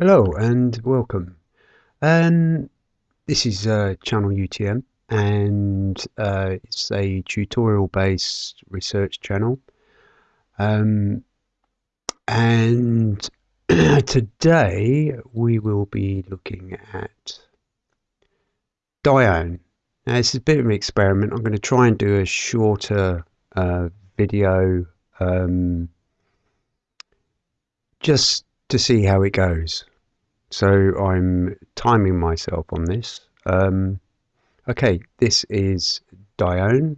Hello and welcome. Um, this is uh, Channel UTM and uh, it's a tutorial based research channel. Um, and today we will be looking at Dione. Now this is a bit of an experiment. I'm going to try and do a shorter uh, video um, just to see how it goes. So I'm timing myself on this. Um, okay, this is Dione,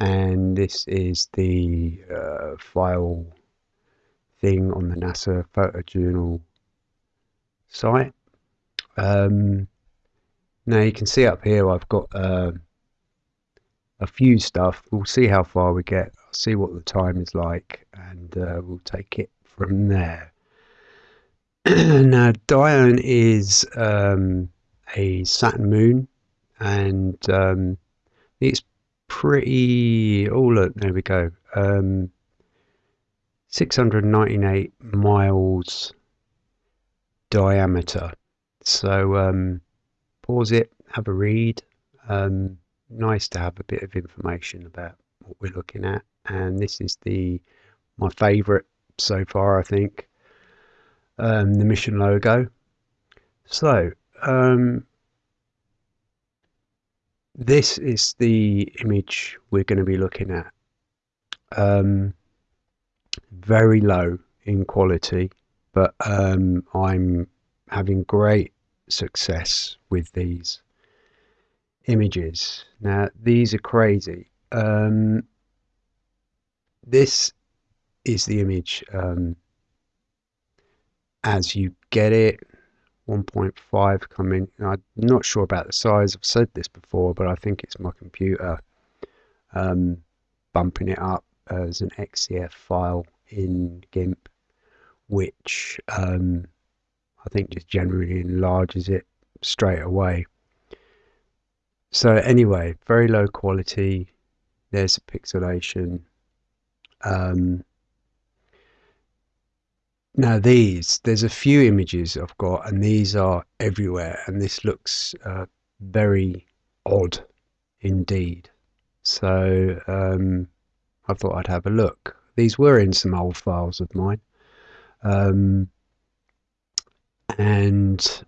and this is the uh, file thing on the NASA photojournal site. Um, now you can see up here I've got uh, a few stuff. We'll see how far we get. I'll see what the time is like, and uh, we'll take it from there. now, Dione is um, a Saturn moon, and um, it's pretty. Oh, look, there we go. Um, 698 miles diameter. So, um, pause it, have a read. Um, nice to have a bit of information about what we're looking at. And this is the my favourite so far, I think um, the mission logo. So, um, this is the image we're going to be looking at. Um, very low in quality, but um, I'm having great success with these images. Now, these are crazy. Um, this is the image um, as you get it 1.5 coming I'm not sure about the size I've said this before but I think it's my computer um, bumping it up as an XCF file in GIMP which um, I think just generally enlarges it straight away. So anyway very low quality there's a pixelation um, now these, there's a few images I've got and these are everywhere and this looks uh, very odd indeed. So um, I thought I'd have a look. These were in some old files of mine. Um, and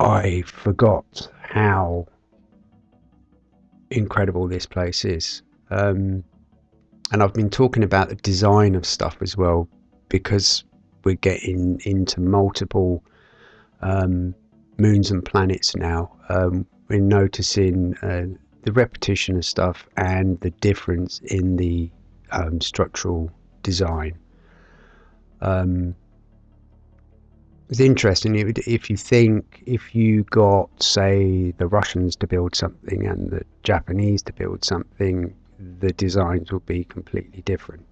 I forgot how incredible this place is. Um, and I've been talking about the design of stuff as well because we're getting into multiple um, moons and planets now. Um, we're noticing uh, the repetition of stuff and the difference in the um, structural design. Um, it's interesting if you think if you got say the Russians to build something and the Japanese to build something, the designs will be completely different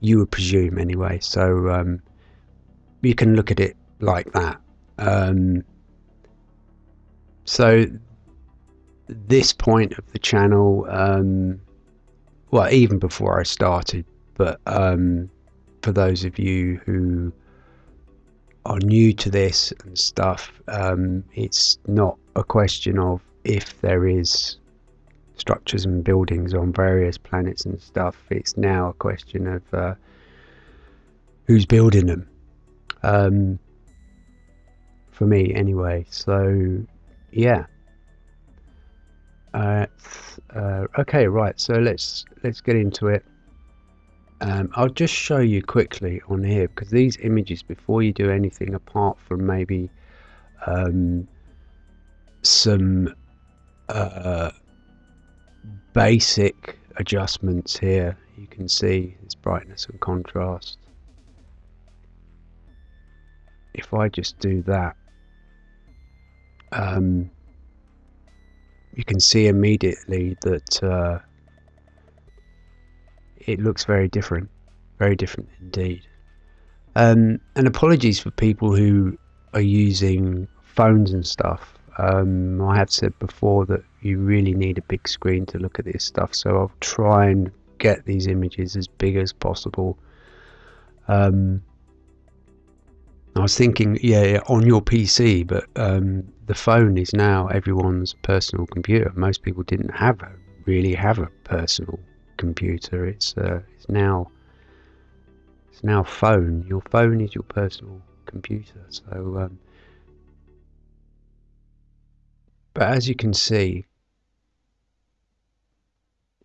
you would presume anyway. So um, you can look at it like that. Um, so this point of the channel, um, well, even before I started, but um, for those of you who are new to this and stuff, um, it's not a question of if there is structures and buildings on various planets and stuff. It's now a question of uh, who's building them. Um, for me, anyway. So, yeah. Uh, uh, okay, right. So let's let's get into it. Um, I'll just show you quickly on here because these images, before you do anything apart from maybe um, some uh, basic adjustments here. You can see its brightness and contrast. If I just do that um, you can see immediately that uh, it looks very different very different indeed. Um, and apologies for people who are using phones and stuff um, I have said before that you really need a big screen to look at this stuff, so I'll try and get these images as big as possible. Um, I was thinking, yeah, yeah, on your PC, but um, the phone is now everyone's personal computer. Most people didn't have a, really have a personal computer. It's uh, it's now it's now phone. Your phone is your personal computer. So, um, but as you can see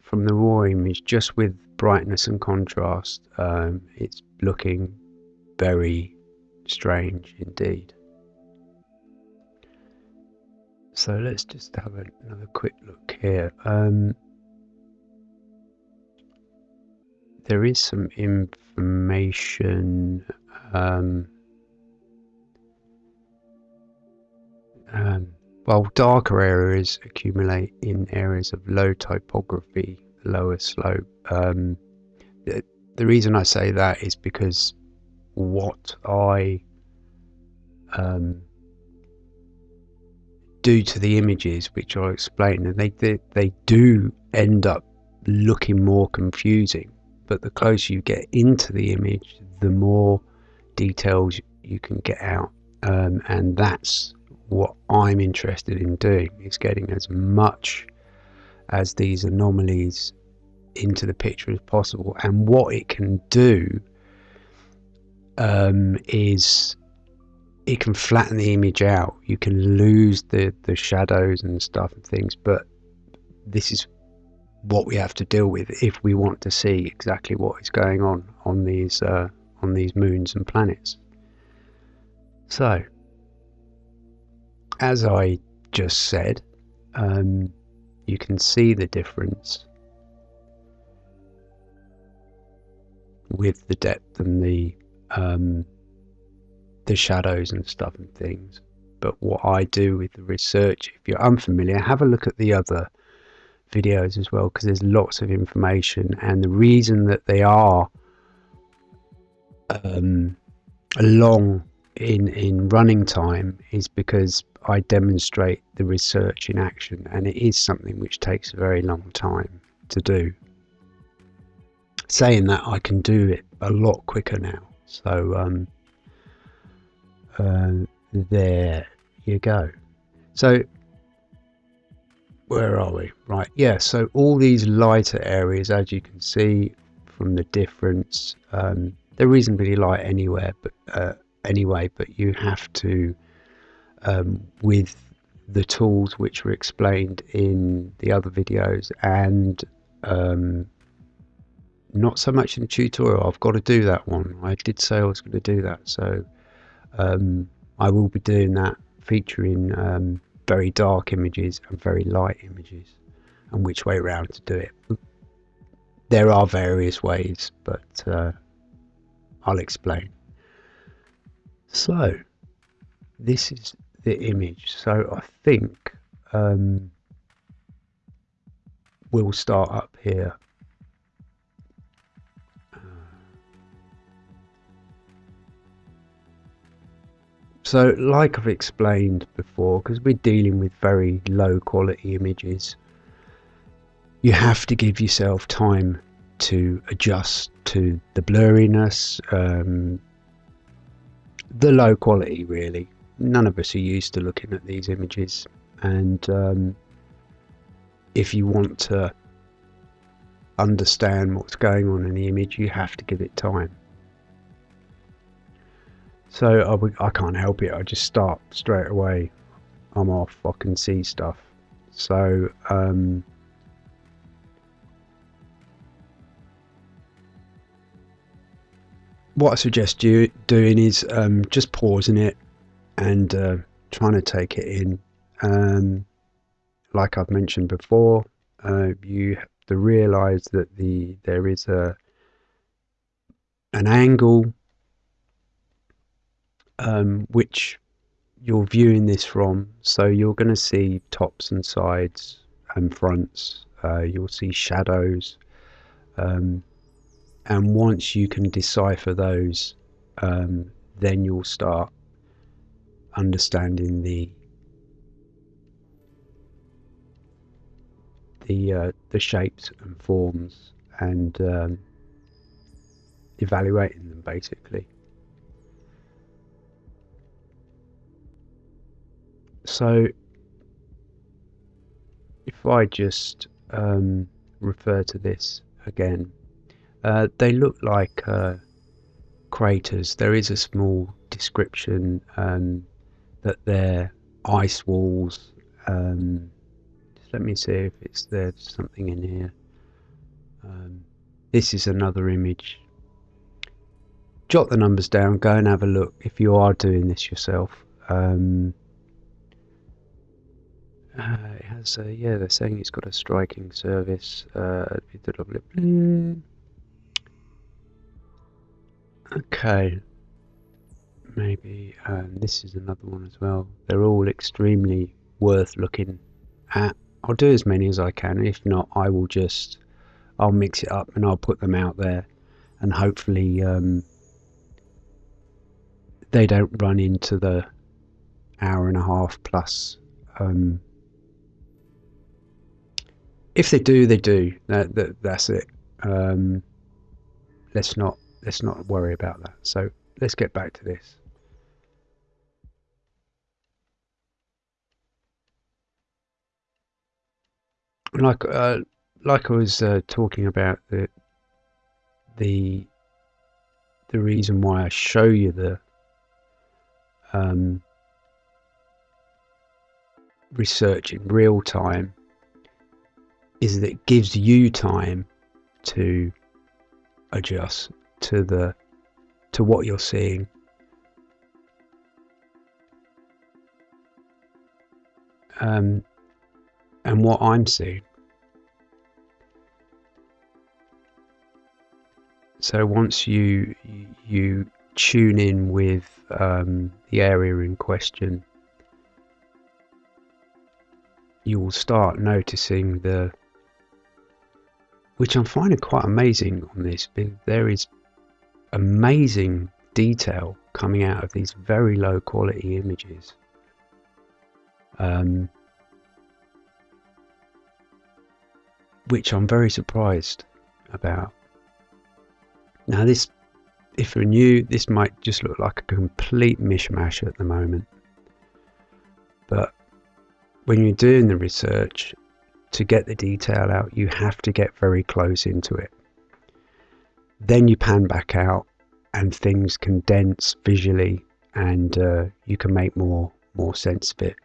from the raw image, just with brightness and contrast, um, it's looking very strange indeed. So let's just have another quick look here. Um, there is some information um, um, while darker areas accumulate in areas of low topography, lower slope. Um, the, the reason I say that is because what I um, do to the images, which I'll explain, and they, they, they do end up looking more confusing. But the closer you get into the image, the more details you can get out, um, and that's what I'm interested in doing is getting as much as these anomalies into the picture as possible. And what it can do um, is it can flatten the image out. You can lose the, the shadows and stuff and things, but this is what we have to deal with if we want to see exactly what is going on on these uh, on these moons and planets. So, as I just said, um, you can see the difference with the depth and the um, the shadows and stuff and things. But what I do with the research, if you're unfamiliar, have a look at the other videos as well because there's lots of information and the reason that they are um, long in in running time is because I demonstrate the research in action, and it is something which takes a very long time to do. Saying that, I can do it a lot quicker now. So um, uh, there you go. So where are we? Right, yeah. So all these lighter areas, as you can see from the difference, um, they're reasonably light anywhere, but uh, anyway. But you have to um, with the tools which were explained in the other videos and um, not so much in the tutorial. I've got to do that one. I did say I was going to do that, so um, I will be doing that featuring um, very dark images and very light images and which way around to do it. There are various ways, but uh, I'll explain. So, this is the image. So I think um, we'll start up here. So like I've explained before, because we're dealing with very low quality images, you have to give yourself time to adjust to the blurriness, um, the low quality really none of us are used to looking at these images. And um, if you want to understand what's going on in the image you have to give it time. So I, I can't help it. I just start straight away. I'm off. I can see stuff. So um, what I suggest you doing is um, just pausing it and uh, trying to take it in. Um, like I've mentioned before, uh, you have to realize that the there is a an angle um, which you're viewing this from. So you're going to see tops and sides and fronts. Uh, you'll see shadows. Um, and once you can decipher those, um, then you'll start understanding the the uh, the shapes and forms and um, evaluating them basically. So if I just um, refer to this again, uh, they look like uh, craters. There is a small description um, that they're ice walls. Um, let me see if it's there's something in here. Um, this is another image. Jot the numbers down. Go and have a look if you are doing this yourself. Um, uh, it has, a, yeah, they're saying it's got a striking service. Uh, okay, maybe um, this is another one as well. They're all extremely worth looking at. I'll do as many as I can. If not, I will just I'll mix it up and I'll put them out there, and hopefully um, they don't run into the hour and a half plus. Um, if they do, they do. That, that that's it. Um, let's not let's not worry about that. So let's get back to this. Like uh, like I was uh, talking about the the the reason why I show you the um, research in real time is that it gives you time to adjust to the to what you're seeing. Um, and what I'm seeing. So once you you tune in with um, the area in question, you will start noticing the which I'm finding quite amazing on this. There is amazing detail coming out of these very low quality images. Um, which I'm very surprised about. Now, this, if you're new, this might just look like a complete mishmash at the moment. But when you're doing the research to get the detail out, you have to get very close into it. Then you pan back out and things condense visually and uh, you can make more more sense of it.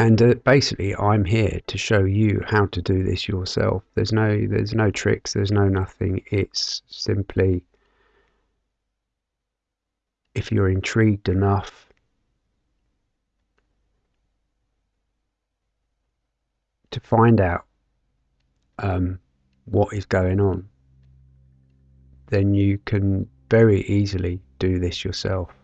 And uh, basically i'm here to show you how to do this yourself. There's no there's no tricks there's no nothing. It's simply if you're intrigued enough to find out um, what is going on then you can very easily do this yourself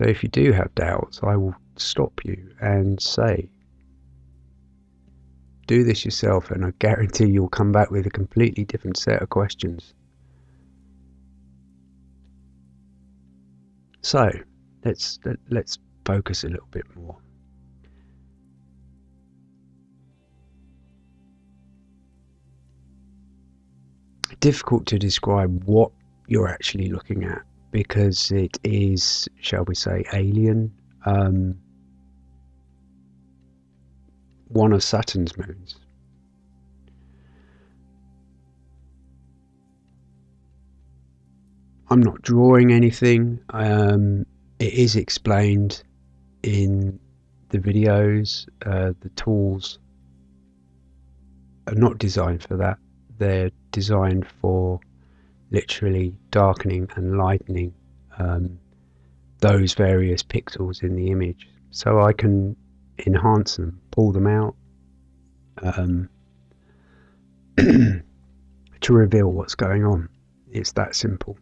So if you do have doubts, I will stop you and say, do this yourself, and I guarantee you'll come back with a completely different set of questions. So let's let's focus a little bit more. Difficult to describe what you're actually looking at because it is, shall we say, alien. Um, one of Saturn's moons. I'm not drawing anything. Um, it is explained in the videos. Uh, the tools are not designed for that. They're designed for literally darkening and lightening um, those various pixels in the image so I can enhance them, pull them out um, to reveal what's going on. It's that simple.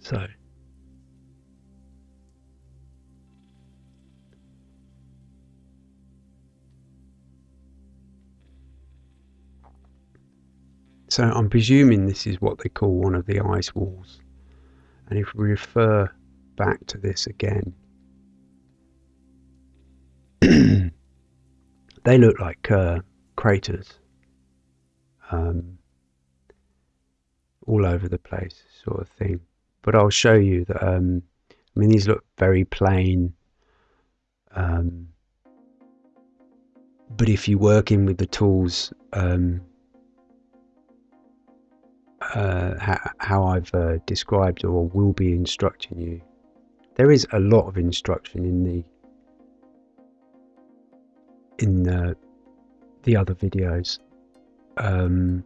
So. So I'm presuming this is what they call one of the ice walls. And if we refer back to this again, they look like uh, craters um, all over the place, sort of thing. But I'll show you that. Um, I mean, these look very plain. Um, but if you're working with the tools, um, uh, how, I've uh, described or will be instructing you, there is a lot of instruction in the in the, the other videos. Um,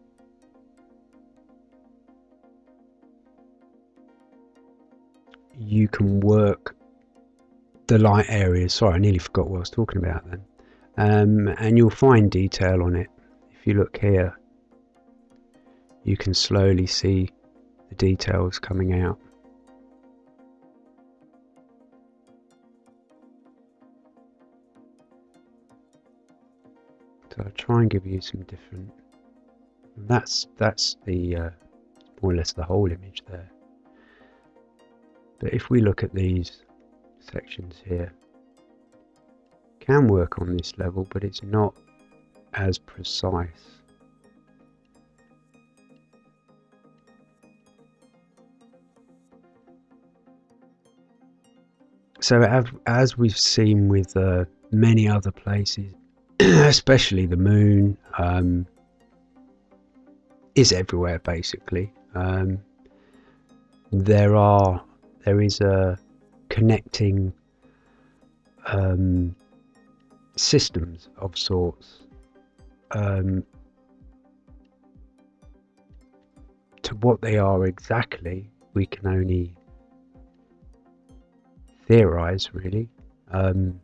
you can work the light areas. Sorry, I nearly forgot what I was talking about then. Um, and you'll find detail on it. If you look here, you can slowly see the details coming out. So I'll try and give you some different. That's that's the uh, more or less the whole image there. But if we look at these sections here, can work on this level, but it's not as precise. So as we've seen with uh, many other places, especially the moon, um, is everywhere basically. Um, there are there is a connecting um, systems of sorts um, to what they are exactly we can only theorize really. Um,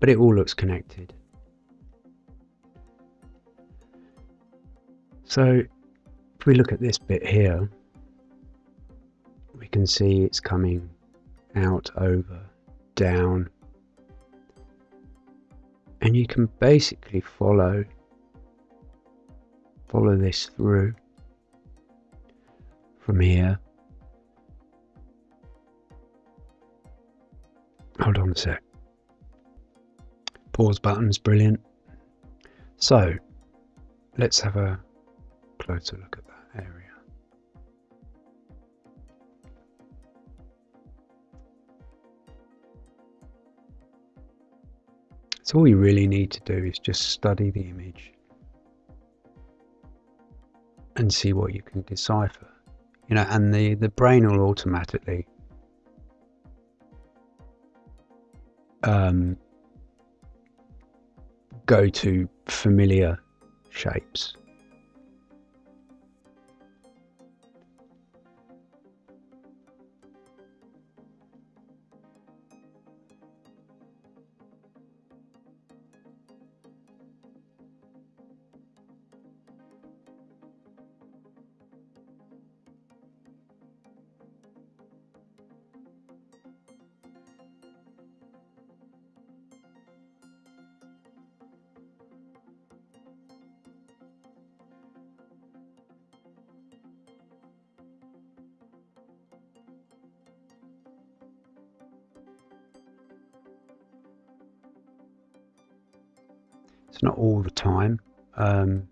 but it all looks connected. So if we look at this bit here, we can see it's coming out, over, down, and you can basically follow follow this through from here. Hold on a sec. Pause button's brilliant. So let's have a closer look at that area. So all you really need to do is just study the image and see what you can decipher. You know, and the, the brain will automatically um, go to familiar shapes It's not all the time. Um,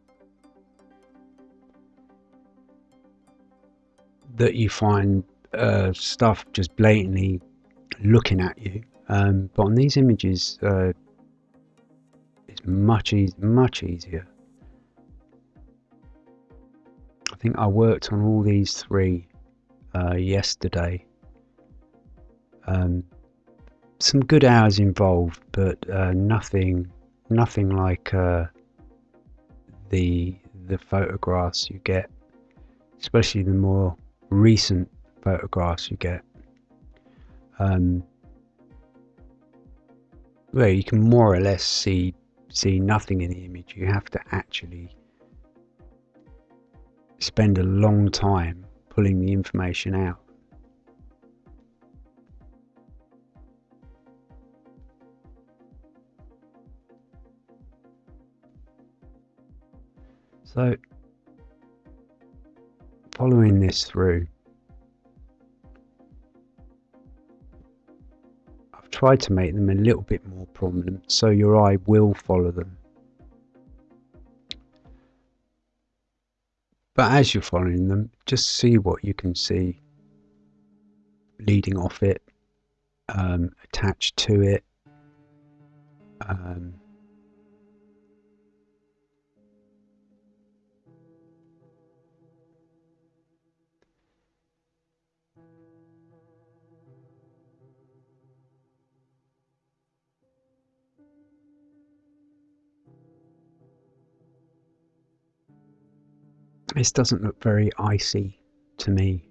that you find uh, stuff just blatantly looking at you. Um, but on these images, uh, it's much e much easier. I think I worked on all these three uh, yesterday. Um, some good hours involved, but uh, nothing nothing like uh, the the photographs you get, especially the more recent photographs you get. Um, where you can more or less see see nothing in the image. You have to actually spend a long time pulling the information out. So, following this through, I've tried to make them a little bit more prominent so your eye will follow them. But as you're following them, just see what you can see leading off it, um, attached to it. Um, This doesn't look very icy to me.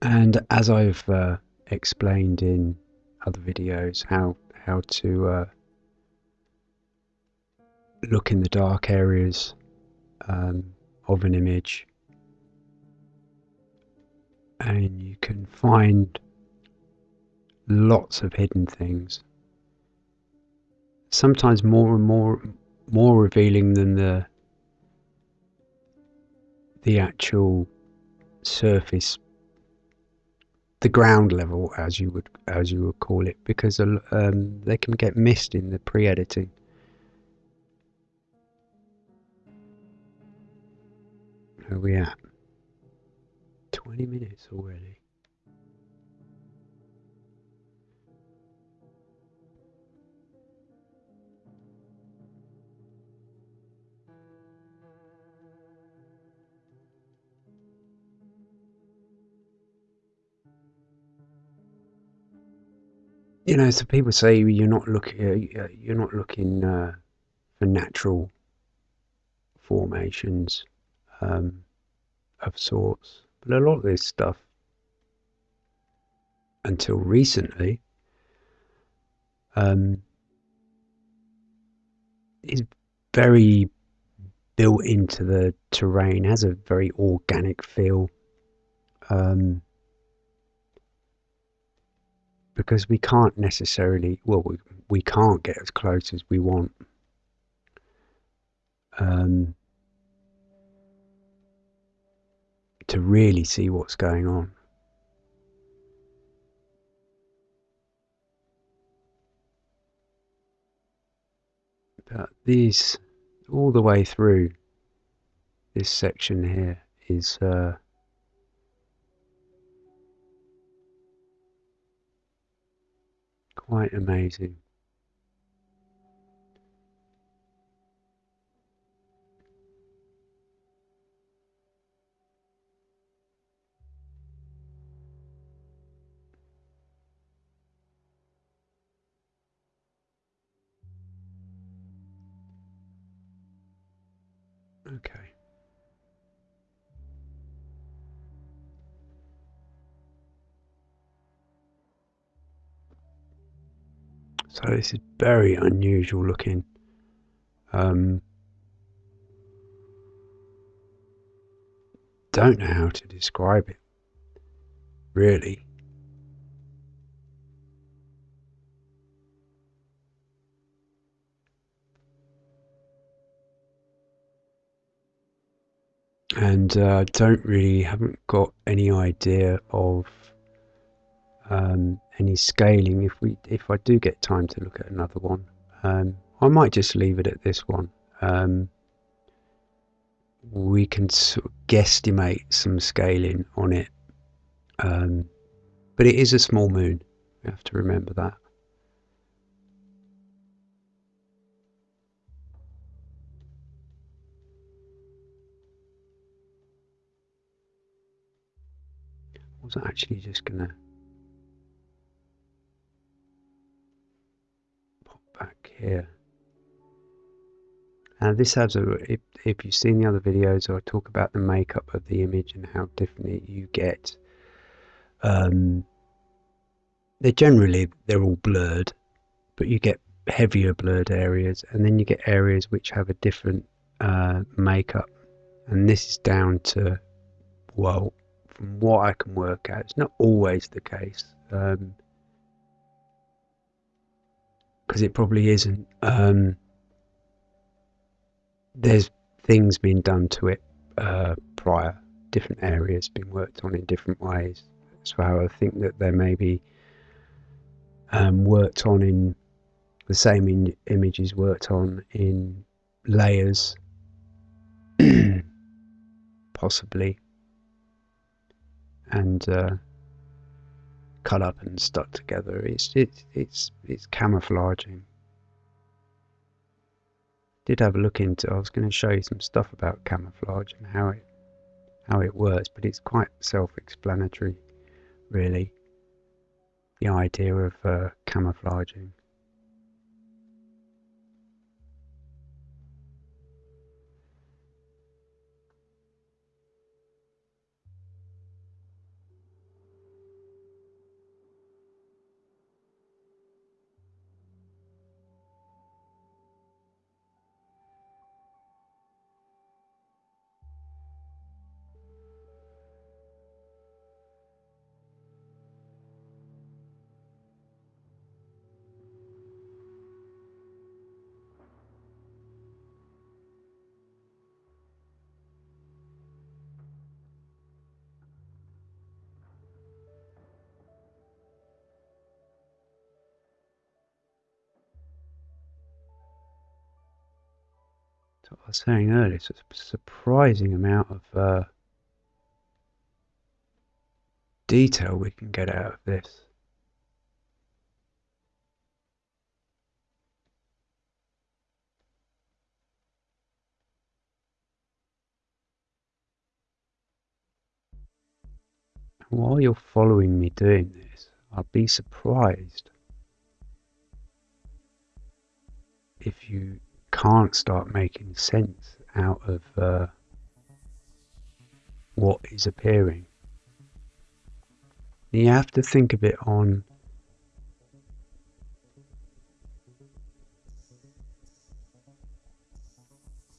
And as I've uh, explained in other videos, how how to uh, look in the dark areas um, of an image, and you can find lots of hidden things. Sometimes more and more more revealing than the the actual surface the ground level as you would as you would call it because um, they can get missed in the pre-editing. Where are we at? 20 minutes already you know, so people say you're not looking, uh, uh, you're not looking uh, for natural formations um, of sorts, but a lot of this stuff, until recently, um, is very built into the terrain, has a very organic feel. Um, because we can't necessarily, well, we, we can't get as close as we want. Um, to really see what's going on. But these, all the way through this section here is uh, quite amazing. So this is very unusual looking. Um, don't know how to describe it, really. And uh, don't really, haven't got any idea of um, any scaling. If we if I do get time to look at another one um, I might just leave it at this one. Um, we can sort of guesstimate some scaling on it. Um, but it is a small moon. We have to remember that. Was actually just gonna here. And this has a, if, if you've seen the other videos, I talk about the makeup of the image and how different you get. Um, they're generally, they're all blurred, but you get heavier blurred areas and then you get areas which have a different uh, makeup. And this is down to, well, from what I can work out, it's not always the case. Um, because it probably isn't. Um, there's things being done to it uh, prior, different areas being worked on in different ways. So I think that they may be um, worked on in the same in, images worked on in layers, possibly, and uh, cut up and stuck together. It's it's it's it's camouflaging. Did have a look into. I was going to show you some stuff about camouflage and how it how it works, but it's quite self-explanatory, really. The idea of uh, camouflaging. What I was saying earlier, it's a surprising amount of uh, detail we can get out of this. While you're following me doing this, I'll be surprised if you can't start making sense out of uh, what is appearing. You have to think of it on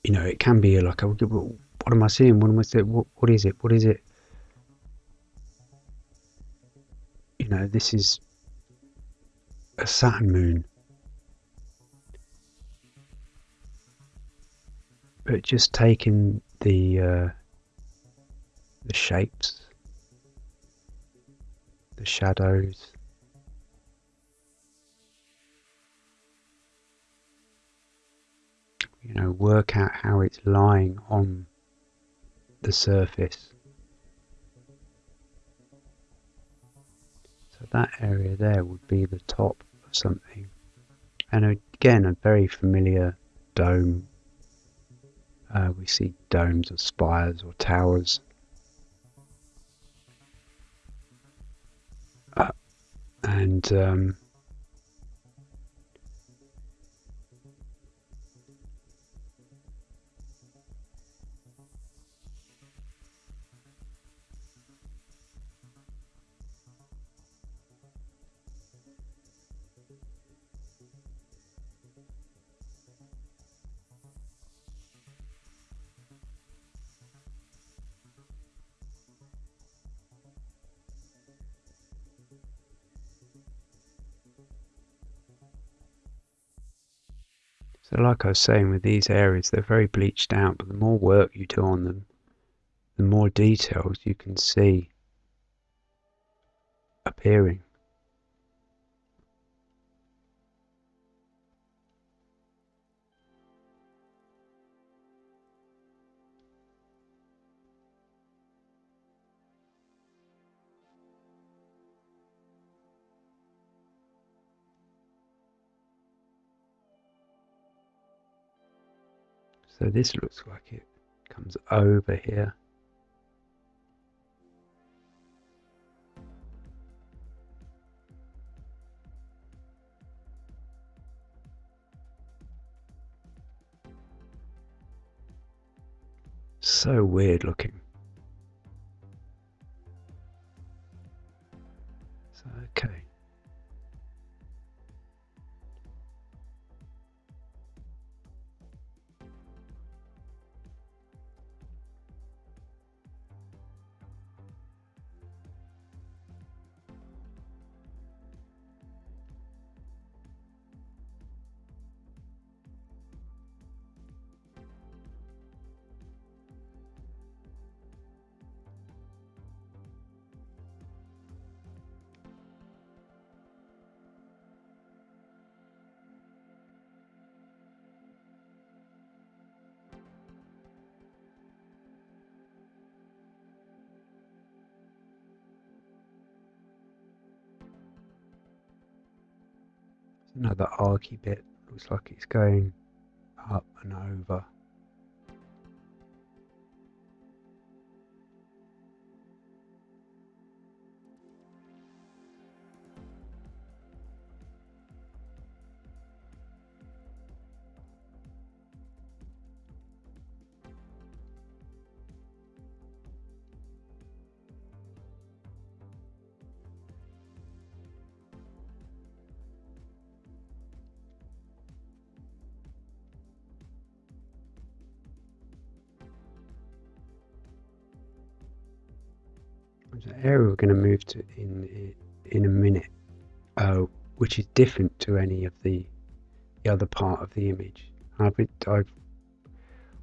you know, it can be like, what am I seeing? What am I seeing? What, what is it? What is it? You know, this is a Saturn moon. But just taking the uh, the shapes, the shadows, you know, work out how it's lying on the surface. So that area there would be the top of something. And again, a very familiar dome uh, we see domes or spires or towers. Uh, and um, So like I was saying with these areas, they're very bleached out, but the more work you do on them, the more details you can see appearing. So this looks like it comes over here. So weird looking. Another arky bit. Looks like it's going up and over. In in a minute, uh, which is different to any of the the other part of the image. I've, been, I've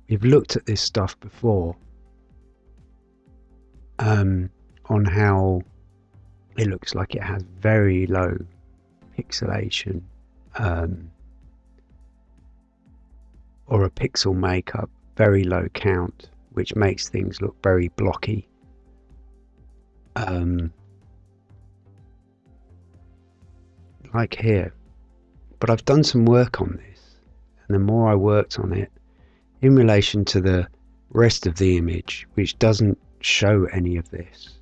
we've looked at this stuff before um, on how it looks like it has very low pixelation um, or a pixel makeup, very low count, which makes things look very blocky um, like here. But I've done some work on this, and the more I worked on it, in relation to the rest of the image, which doesn't show any of this,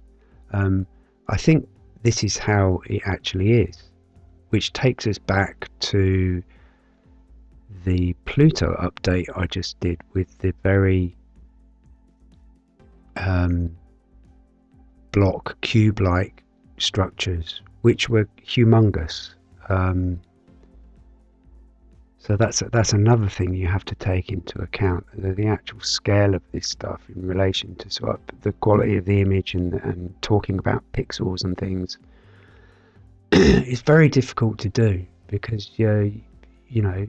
um, I think this is how it actually is, which takes us back to the Pluto update I just did with the very um, block cube-like structures, which were humongous. Um, so that's that's another thing you have to take into account the, the, actual scale of this stuff in relation to sort of the quality of the image and, and talking about pixels and things. it's very difficult to do because you you know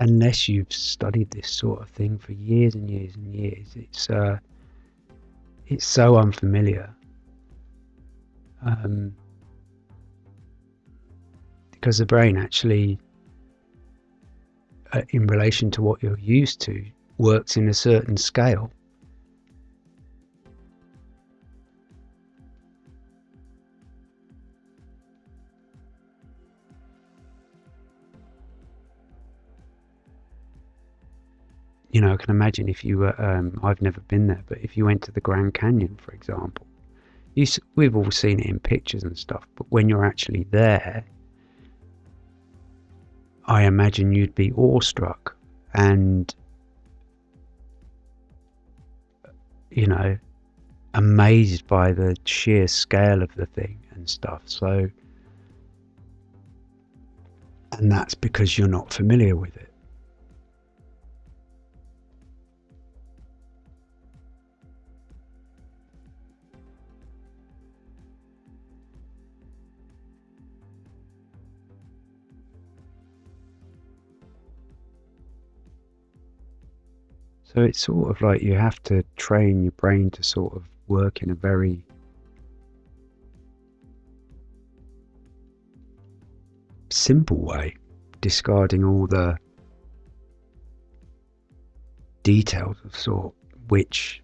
unless you've studied this sort of thing for years and years and years, it's uh, it's so unfamiliar. Um, because the brain actually, uh, in relation to what you're used to, works in a certain scale. you know, I can imagine if you were, um, I've never been there, but if you went to the Grand Canyon, for example, you, we've all seen it in pictures and stuff, but when you're actually there, I imagine you'd be awestruck and, you know, amazed by the sheer scale of the thing and stuff. So, and that's because you're not familiar with it. So it's sort of like you have to train your brain to sort of work in a very simple way, discarding all the details of sort which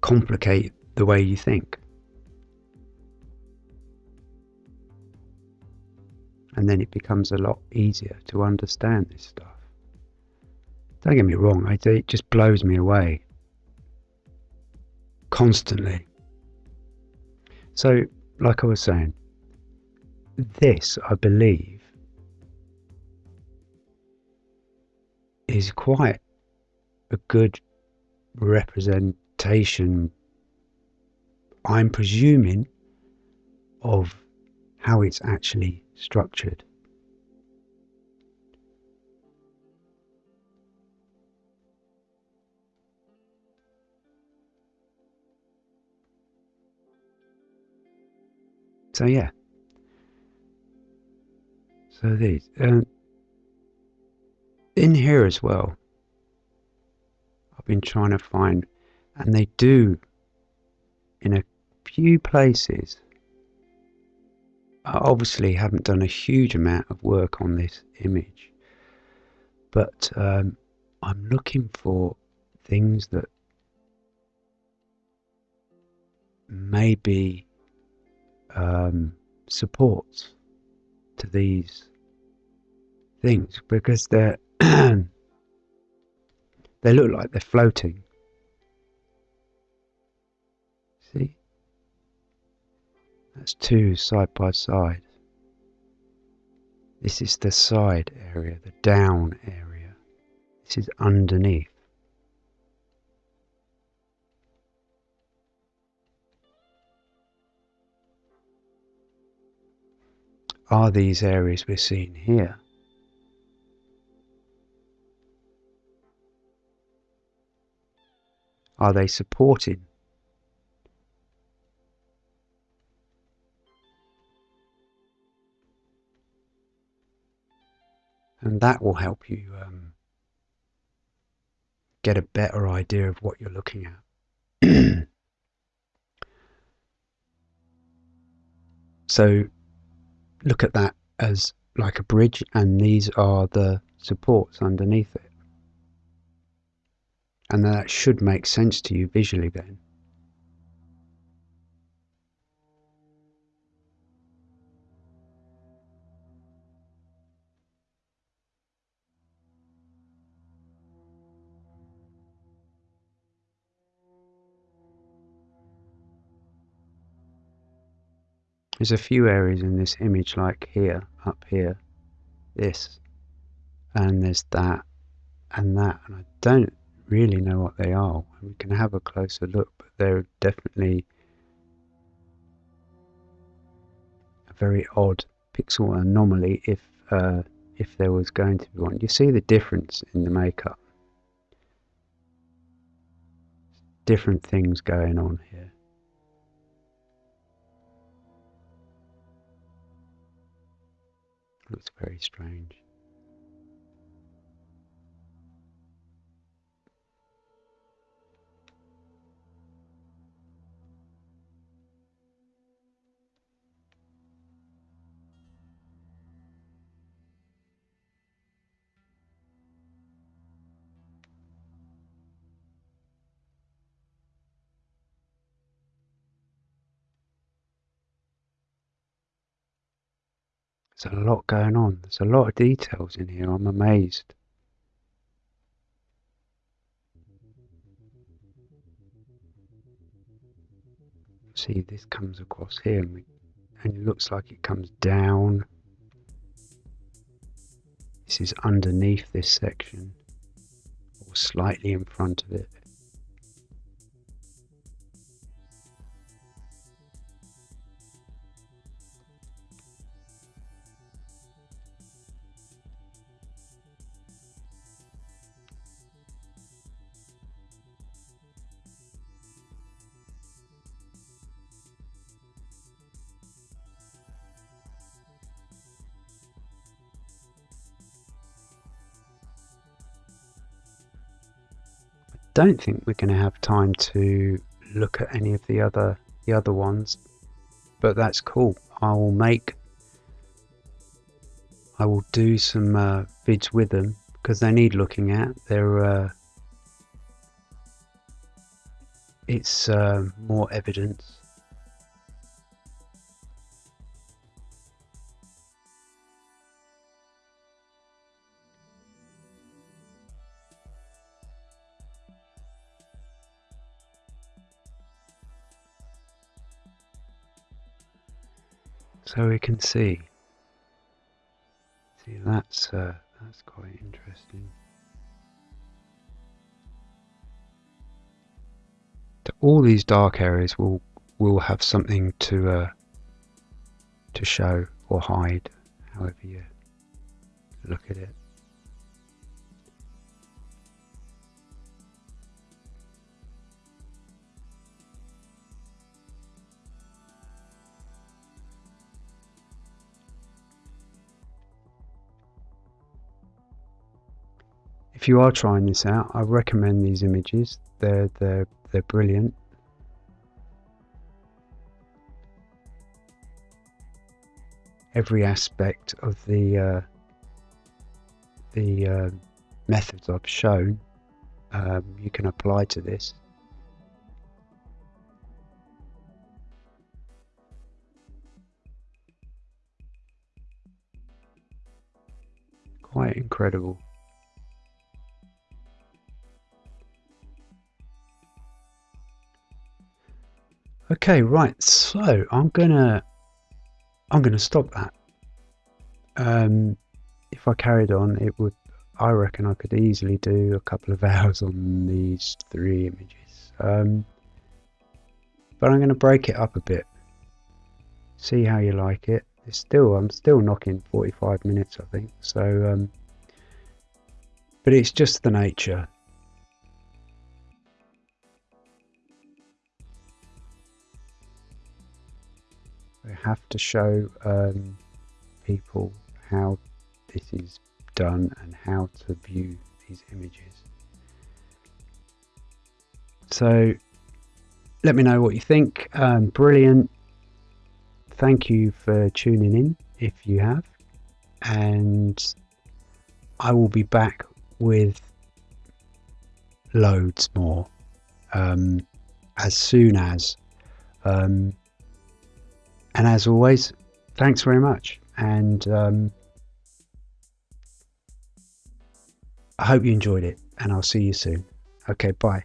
complicate the way you think. And then it becomes a lot easier to understand this stuff. Don't get me wrong, it just blows me away. Constantly. So, like I was saying, this, I believe, is quite a good representation, I'm presuming, of how it's actually structured. So yeah. So these. Um, in here as well, I've been trying to find, and they do in a few places. I obviously haven't done a huge amount of work on this image, but um, I'm looking for things that maybe um, supports to these things because they're they look like they're floating. See? That's two side by side. This is the side area, the down area. This is underneath. Are these areas we're seeing here? Are they supporting and that will help you um, get a better idea of what you're looking at. so look at that as like a bridge and these are the supports underneath it. And that should make sense to you visually then. There's a few areas in this image like here, up here, this, and there's that and that, and I don't really know what they are. We can have a closer look, but they're definitely a very odd pixel anomaly if uh, if there was going to be one. You see the difference in the makeup. Different things going on here. Looks very strange. There's a lot going on. There's a lot of details in here. I'm amazed. See, this comes across here and, we, and it looks like it comes down. This is underneath this section or slightly in front of it. Don't think we're going to have time to look at any of the other the other ones but that's cool. I will make I will do some uh, vids with them because they need looking at. They're uh, it's uh, more evidence so we can see. See, that's uh, that's quite interesting. All these dark areas will will have something to uh, to show or hide, however you look at it. If you are trying this out, I recommend these images. They're they're they're brilliant. Every aspect of the uh, the uh, methods I've shown, um, you can apply to this. quite incredible. Okay, right. So I'm gonna I'm gonna stop that. Um, if I carried on, it would. I reckon I could easily do a couple of hours on these three images. Um, but I'm to break it up a bit. See how you like it. It's still I'm still knocking 45 minutes, I think. So, um, but it's just the nature. I have to show um, people how this is done and how to view these images. So let me know what you think. Um, brilliant. Thank you for tuning in if you have. And I will be back with loads more um, as soon as. Um, and as always, thanks very much. And um, I hope you enjoyed it, and I'll see you soon. Okay, bye.